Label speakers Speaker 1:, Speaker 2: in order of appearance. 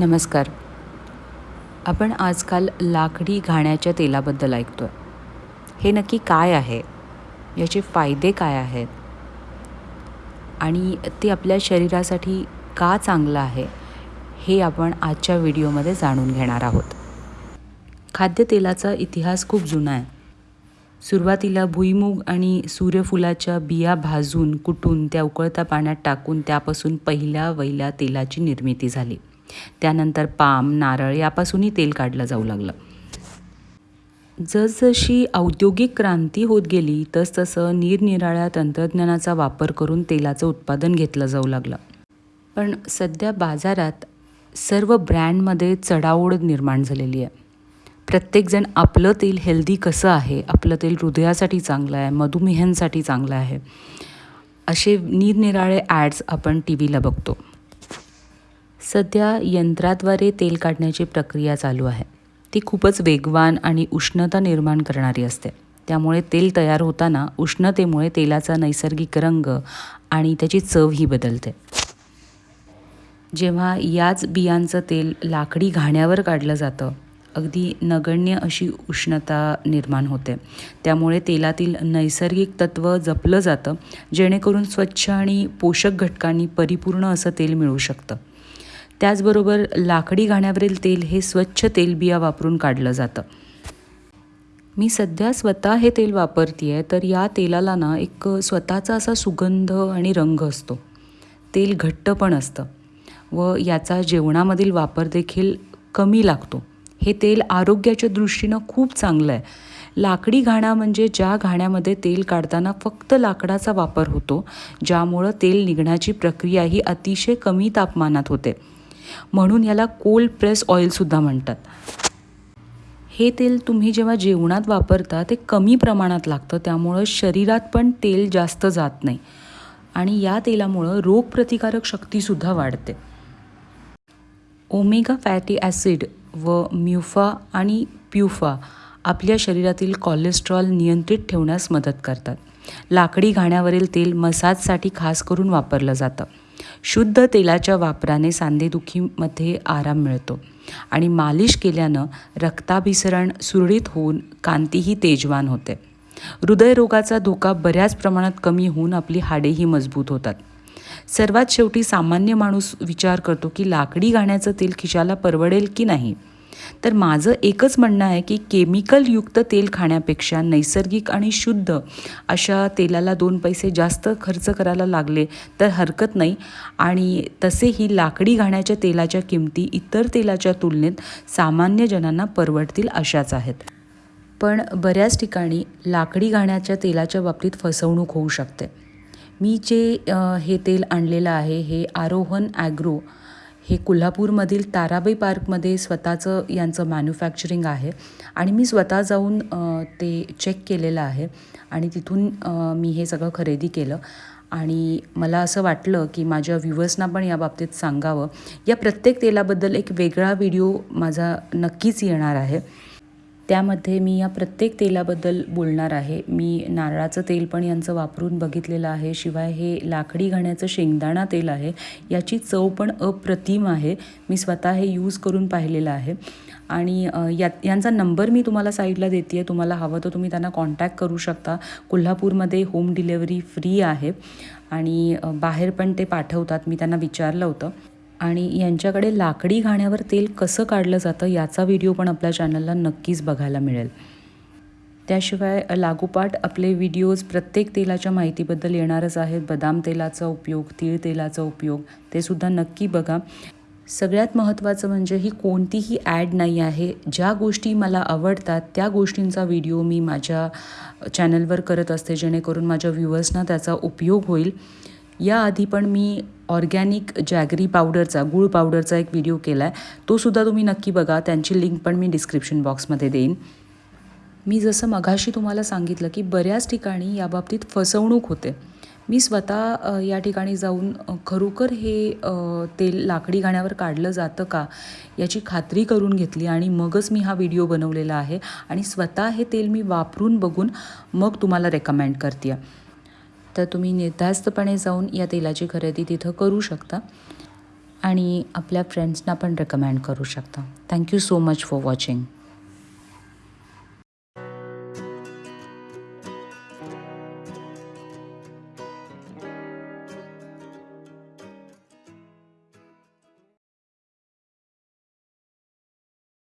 Speaker 1: नमस्कार. आपण आजकाल लाकडी घाण्याच्या तेलाबद्दल ऐकतो आहे हे नक्की काय आहे? याचे फायदे काय आहेत? आणि ते आपल्या शरीरासाठी का चांगलं आहे? हे आपण आजच्या व्हिडिओमध्ये जाणून घेणार आहोत. खाद्यतेलाचा इतिहास खूप जुना आहे. सुरुवातीला भुईमूग आणि सूर्यफुलाच्या बिया भाजून कुटून त्या उकळत्या पाण्यात टाकून त्यापासून पहिल्या वैल्या तेलाची निर्मिती झाली. त्यानंतर पाम नारळ यापासूनही तेल काढलं जाऊ लागलं. जसजशी औद्योगिक क्रांती होत गेली तसतसं निरनिराळ्या तंत्रज्ञानाचा वापर करून तेलाचं उत्पादन घेतलं जाऊ लागलं. पण सध्या बाजारात सर्व ब्रँडमध्ये चढाओढ निर्माण झालेली आहे. प्रत्येकजण आपलं तेल हेल्दी कसं आहे? आपलं तेल हृदयासाठी चांगलं आहे मधुमेहांसाठी चांगलं आहे. असे निरनिराळे ॲड्स आपण टी व्हीला बघतो. सध्या यंत्राद्वारे तेल काढण्याची प्रक्रिया चालू आहे. ती खूपच वेगवान आणि उष्णता निर्माण करणारी असते. त्यामुळे तेल तयार होताना उष्णतेमुळे तेलाचा नैसर्गिक रंग आणि त्याची चवही बदलते. जेव्हा याच बियांचं तेल लाकडी घाण्यावर काढलं जातं अगदी नगण्य अशी उष्णता निर्माण होते. त्यामुळे तेलातील नैसर्गिक तत्त्व जपलं जातं जेणेकरून स्वच्छ आणि पोषक घटकांनी परिपूर्ण असं तेल मिळू शकतं. त्याचबरोबर लाकडी घाण्यावरील तेल हे स्वच्छ तेलबिया वापरून काढलं जातं. मी सध्या स्वतः हे तेल वापरते आहे तर या तेलाला ना एक स्वतःचा असा सुगंध आणि रंग असतो. तेल घट्ट पण असतं व याचा जेवणामधील वापर देखील कमी लागतो. हे तेल आरोग्याच्या दृष्टीनं खूप चांगलं आहे लाकडी घाणा म्हणजे ज्या घाण्यामध्ये तेल काढताना फक्त लाकडाचा वापर होतो ज्यामुळं तेल निघण्याची प्रक्रिया ही अतिशय कमी तापमानात होते. म्हणून याला कोल्ड प्रेस ऑइलसुद्धा म्हणतात. हे तेल तुम्ही जेव्हा जेवणात वापरता ते कमी प्रमाणात लागतं त्यामुळं शरीरात पण तेल जास्त जात नाही. आणि या तेलामुळं रोगप्रतिकारक शक्तीसुद्धा वाढते. ओमेगा फॅटी ॲसिड व म्युफा आणि प्युफा आपल्या शरीरातील कोलेस्ट्रॉल नियंत्रित ठेवण्यास मदत करतात. लाकडी घाण्यावरील तेल मसाजसाठी खास करून वापरलं जातं. शुद्ध तेलाच्या वापराने सांधेदुखीमध्ये आराम मिळतो. आणि मालिश केल्यानं रक्ताभिसरण सुरळीत होऊन कांतीही तेजवान होते. हृदयरोगाचा धोका बऱ्याच प्रमाणात कमी होऊन आपली हाडेही मजबूत होतात. सर्वात शेवटी सामान्य माणूस विचार करतो की लाकडी घाण्याचं तेल खिशाला परवडेल की नाही? तर माझं एकच म्हणणं आहे की केमिकलयुक्त तेल खाण्यापेक्षा नैसर्गिक आणि शुद्ध अशा तेलाला दोन पैसे जास्त खर्च करायला लागले तर हरकत नाही. आणि तसेही लाकडी घाण्याच्या तेलाच्या किमती इतर तेलाच्या तुलनेत सामान्य जनांना परवडतील अशाच आहेत. पण बऱ्याच ठिकाणी लाकडी घाण्याच्या तेलाच्या बाबतीत फसवणूक होऊ शकते. मी जे हे तेल आणलेलं आहे हे आरोहन ॲग्रो हे कोल्हापूरमधील ताराबाई पार्कमध्ये स्वतःचं यांचं मॅन्युफॅक्चरिंग आहे. आणि मी स्वतः जाऊन ते चेक केलेलं आहे. आणि तिथून मी हे सगळं खरेदी केलं. आणि मला असं वाटलं की माझ्या व्ह्युअर्सना पण या बाबतीत सांगावं. या प्रत्येक तेलाबद्दल एक वेगळा व्हिडिओ माझा नक्कीच येणार आहे. त्यामध्ये मी या प्रत्येक तेलाबद्दल बोलणार आहे. मी नारळाचं तेल पण यांचं वापरून बघितलेलं आहे. शिवाय हे लाकडी घाण्याचं शेंगदाणा तेल आहे. याची चव पण अप्रतिम आहे. मी स्वतः हे यूज करून पाहिलेलं आहे. आणि या यांचा नंबर मी तुम्हाला साईडला देते आहे तुम्हाला हवं तर तुम्ही त्यांना कॉन्टॅक्ट करू शकता. कोल्हापूरमध्ये होम डिलेवरी फ्री आहे. आणि बाहेर पण ते पाठवतात. मी त्यांना विचारलं होतं. आणि यांच्याकडे लाकडी घाण्यावर तेल कसं काढलं जातं याचा व्हिडिओ पण आपल्या चॅनलला नक्कीच बघायला मिळेल. त्याशिवाय लागोपाठ आपले व्हिडिओज प्रत्येक तेलाच्या माहितीबद्दल येणारच आहेत. बदाम तेलाचा उपयोग तीळ तेलाचा उपयोग ते सुद्धा नक्की बघा. सगळ्यात महत्त्वाचं म्हणजे ही कोणतीही ॲड नाही आहे. ज्या गोष्टी मला आवडतात त्या गोष्टींचा व्हिडिओ मी माझ्या चॅनलवर करत असते जेणेकरून माझ्या व्ह्युअर्सना त्याचा उपयोग होईल. याआधी पण मी ऑर्गॅनिक जॅगरी पावडरचा गूळ पावडरचा एक व्हिडिओ केला आहे तोसुद्धा तुम्ही नक्की बघा. त्यांची लिंक पण मी डिस्क्रिप्शन बॉक्समध्ये देईन. मी जसं मघाशी तुम्हाला सांगितलं की बऱ्याच ठिकाणी याबाबतीत फसवणूक होते. मी स्वतः या ठिकाणी जाऊन खरोखर हे तेल लाकडी घाण्यावर काढलं जातं का याची खात्री करून घेतली आणि मगच मी हा व्हिडिओ बनवलेला आहे आणि स्वतः हे तेल मी वापरून बघून मग तुम्हाला रेकमेंड करते तर तुम्ही निर्धास्तपणे जाऊन या तेलाची खरेदी तिथं करू शकता. आणि आपल्या फ्रेंड्सना पण रेकमेंड करू शकता. Thank you so much for watching